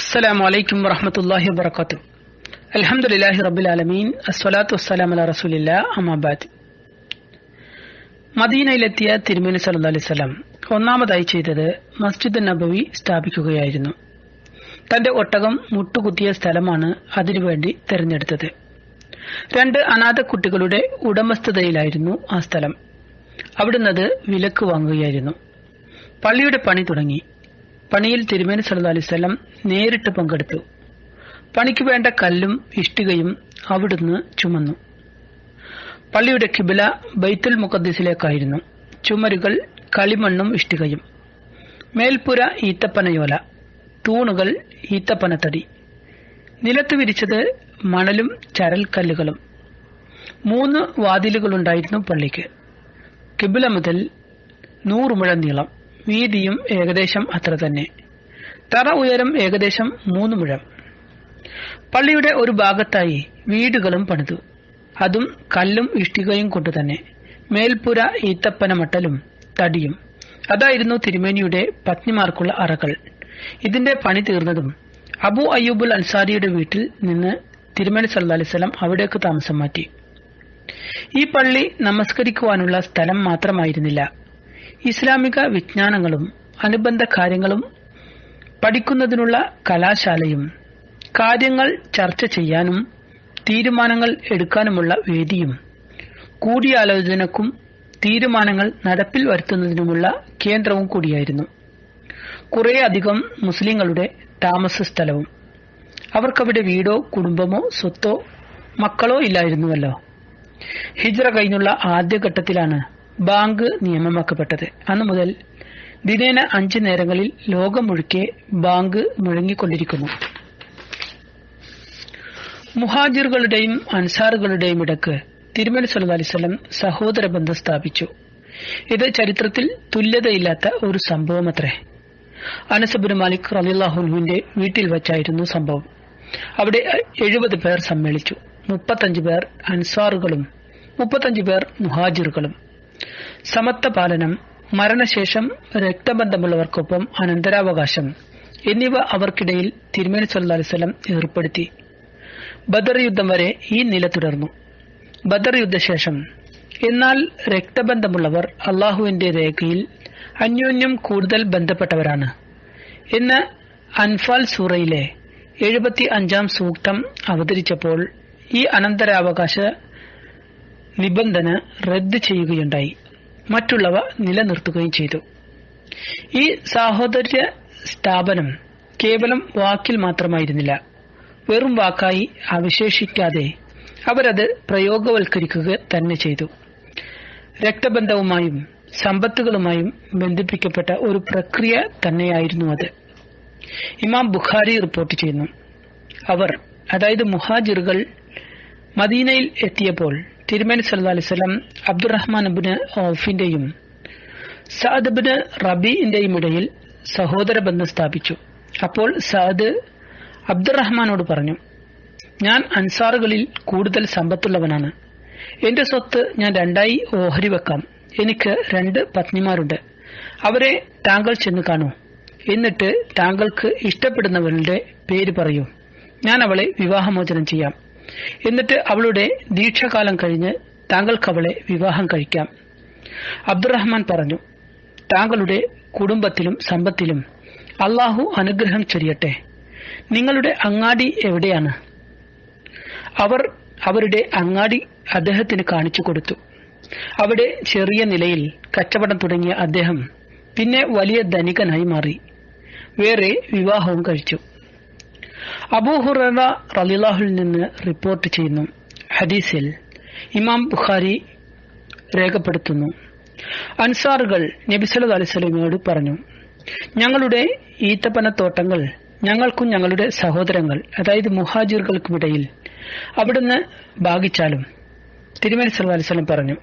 അസ്സലാമു അലൈക്കും വറഹമത്തല്ലാഹി വബർക്കാത്തു അലഹമുല്ലാഹി റബുൽ ആലമീൻ. അസ്വലാത്തു വസ്സലാം അല റസൂലില്ല. അമാബാദ് മദീനയിലെത്തിയ തിരുമേനി സല്ല അലൈഹി സ്വലാം ഒന്നാമതായി ചെയ്തത് മസ്ജിദ് നബവി സ്ഥാപിക്കുകയായിരുന്നു. തന്റെ ഒട്ടകം മുട്ടുകുത്തിയ സ്ഥലമാണ് അതിനുവേണ്ടി തെരഞ്ഞെടുത്തത്. രണ്ട് അനാഥ കുട്ടികളുടെ ഉടമസ്ഥതയിലായിരുന്നു ആ സ്ഥലം. അവിടുന്ന് വിലക്ക് വാങ്ങുകയായിരുന്നു. പള്ളിയുടെ പണി തുടങ്ങി. പണിയിൽ തിരുമേനി സല്ലു അലൈവല്ലം നേരിട്ട് പങ്കെടുത്തു. പണിക്ക് വേണ്ട കല്ലും ഇഷ്ടികയും അവിടുന്ന് ചുമന്നു. പള്ളിയുടെ കിബില ബൈത്തുൽ മുഖദ്സിലേക്കായിരുന്നു ചുമരുകൾ കളിമണ്ണും ഇഷ്ടികയും. മേൽപ്പുര ഈത്തപ്പനയോല തൂണുകൾ ഈത്തപ്പനത്തടി. നിലത്ത് വിരിച്ചത് മണലും ചരൽക്കല്ലുകളും. മൂന്ന് വാതിലുകളുണ്ടായിരുന്നു പള്ളിക്ക്. കിബില മുതൽ നൂറ് മുഴ നീളം. വീതിയും ഏകദേശം അത്ര തന്നെ. തറ ഉയരം ഏകദേശം മൂന്ന് മുഴം. പള്ളിയുടെ ഒരു ഭാഗത്തായി വീടുകളും പണിതു. അതും കല്ലും ഇഷ്ടികയും കൊണ്ട് തന്നെ. മേൽപ്പുര ഈത്തപ്പന മട്ടലും തടിയും. അതായിരുന്നു തിരുമേനിയുടെ പത്നിമാർക്കുള്ള അറകൾ. ഇതിന്റെ പണി തീർന്നതും അബു അയ്യൂബുൽ അൻസാരിയുടെ വീട്ടിൽ നിന്ന് തിരുമേനി സല്ലാ അലൈവലം അവിടേക്ക് താമസം മാറ്റി. ഈ പള്ളി നമസ്കരിക്കുവാനുള്ള സ്ഥലം മാത്രമായിരുന്നില്ല. ഇസ്ലാമിക വിജ്ഞാനങ്ങളും അനുബന്ധ കാര്യങ്ങളും പഠിക്കുന്നതിനുള്ള കലാശാലയും കാര്യങ്ങൾ ചർച്ച ചെയ്യാനും തീരുമാനങ്ങൾ എടുക്കാനുമുള്ള വേദിയും കൂടിയാലോചനക്കും തീരുമാനങ്ങൾ നടപ്പിൽ വരുത്തുന്നതിനുമുള്ള കേന്ദ്രവും കൂടിയായിരുന്നു. കുറേയധികം മുസ്ലിങ്ങളുടെ താമസ സ്ഥലവും. അവർക്കവിടെ വീടോ കുടുംബമോ സ്വത്തോ മക്കളോ ഇല്ലായിരുന്നുവല്ലോ. ഹിജ്ര കഴിഞ്ഞുള്ള ആദ്യഘട്ടത്തിലാണ് ബാങ്ക് നിയമമാക്കപ്പെട്ടത്. അന്നു മുതൽ ദിനേന അഞ്ച് നേരങ്ങളിൽ ലോകം മുഴുക്കെ ബാങ്ക് മുഴങ്ങിക്കൊണ്ടിരിക്കുന്നു. മുഹാജിറുകളുടെയും അൻസാറുകളുടെയും ഇടയ്ക്ക് തിരുമല സല്ലു സഹോദര ബന്ധം സ്ഥാപിച്ചു. ഇത് ചരിത്രത്തിൽ തുല്യതയില്ലാത്ത ഒരു സംഭവമത്രേ. അനസബുൻ മാലിക് റലിള്ളാഹുനുവിന്റെ വീട്ടിൽ വച്ചായിരുന്നു സംഭവം. അവിടെ എഴുപത് പേർ സമ്മേളിച്ചു. മുപ്പത്തഞ്ച് പേർ അൻസാറുകളും മുപ്പത്തഞ്ച് പേർ മുഹാജിറുകളും. സമത്വ പാലനം മരണശേഷം രക്തബന്ധമുള്ളവർക്കൊപ്പം അനന്തരാവകാശം എന്നിവ അവർക്കിടയിൽ തിരുമേനി സല്ലു അലിസ്ലം ഏർപ്പെടുത്തി. ബദർ യുദ്ധം വരെ ഈ നില തുടർന്നു. ബദർ യുദ്ധശേഷം എന്നാൽ രക്തബന്ധമുള്ളവർ അള്ളാഹുവിന്റെ രേഖയിൽ അന്യോന്യം കൂടുതൽ ബന്ധപ്പെട്ടവരാണ്. എന്ന് അൻഫാൽ സൂറയിലെ എഴുപത്തി അഞ്ചാം സൂക്തം അവതരിച്ചപ്പോൾ ഈ അനന്തരാവകാശ നിബന്ധന റദ്ദ് ചെയ്യുകയുണ്ടായി. മറ്റുള്ളവ നിലനിർത്തുകയും ചെയ്തു. ഈ സാഹോദര്യ സ്ഥാപനം കേവലം വാക്കിൽ മാത്രമായിരുന്നില്ല. വെറും വാക്കായി അവശേഷിക്കാതെ അവരത് പ്രയോഗവൽക്കരിക്കുക തന്നെ ചെയ്തു. രക്തബന്ധവുമായും സമ്പത്തുകളുമായും ബന്ധിപ്പിക്കപ്പെട്ട ഒരു പ്രക്രിയ തന്നെയായിരുന്നു അത്. ഇമാം ബുഖാരി റിപ്പോർട്ട് ചെയ്യുന്നു. അവർ അതായത് മുഹാജിറുകൾ മദീനയിൽ എത്തിയപ്പോൾ തിരുമേനി സല്ലാ അലിസ്ലം അബ്ദുറഹ്മാൻ അബിന് ഔഫിന്റെയും സഅദ് ബിന് റബീന്റെയും ഇടയിൽ സഹോദര ബന്ധം സ്ഥാപിച്ചു. അപ്പോൾ സഅദ് അബ്ദുറഹ്മാനോട് പറഞ്ഞു ഞാൻ അൻസാറുകളിൽ കൂടുതൽ സമ്പത്തുള്ളവനാണ്. എന്റെ സ്വത്ത് ഞാൻ രണ്ടായി ഓഹരി വെക്കാം. എനിക്ക് രണ്ട് പത്നിമാരുണ്ട്. അവരെ താങ്കൾ ചെന്ന് കാണൂ. എന്നിട്ട് താങ്കൾക്ക് ഇഷ്ടപ്പെടുന്നവരുടെ പേര് പറയൂ. ഞാൻ അവളെ വിവാഹമോചനം ചെയ്യാം. എന്നിട്ട് അവളുടെ ദീക്ഷകാലം കഴിഞ്ഞ് താങ്കൾക്ക് അവളെ വിവാഹം കഴിക്കാം. അബ്ദുറഹ്മാൻ പറഞ്ഞു താങ്കളുടെ കുടുംബത്തിലും സമ്പത്തിലും അള്ളാഹു അനുഗ്രഹം ചൊരിയട്ടെ. നിങ്ങളുടെ അങ്ങാടി എവിടെയാണ്? അവർ അവരുടെ അങ്ങാടി അദ്ദേഹത്തിന് കാണിച്ചു കൊടുത്തു. അവിടെ ചെറിയ നിലയിൽ കച്ചവടം തുടങ്ങിയ അദ്ദേഹം പിന്നെ വലിയ ധനികനായി മാറി. വേറെ വിവാഹവും കഴിച്ചു. അബൂഹുറ റലിലാഹുൽ നിന്ന് റിപ്പോർട്ട് ചെയ്യുന്നു. ഹദീസിൽ ഇമാം ബുഖാരി രേഖപ്പെടുത്തുന്നു. അൻസാറുകൾ നബിസലത് അലിസ്ലമിയോട് പറഞ്ഞു ഞങ്ങളുടെ ഈത്തപ്പന തോട്ടങ്ങൾ ഞങ്ങൾക്കും ഞങ്ങളുടെ സഹോദരങ്ങൾ അതായത് മുഹാജിറുകൾക്കുമിടയിൽ അവിടുന്ന് ഭാഗിച്ചാലും തിരുമേനി സല്ലു അലിസ്ലം പറഞ്ഞു.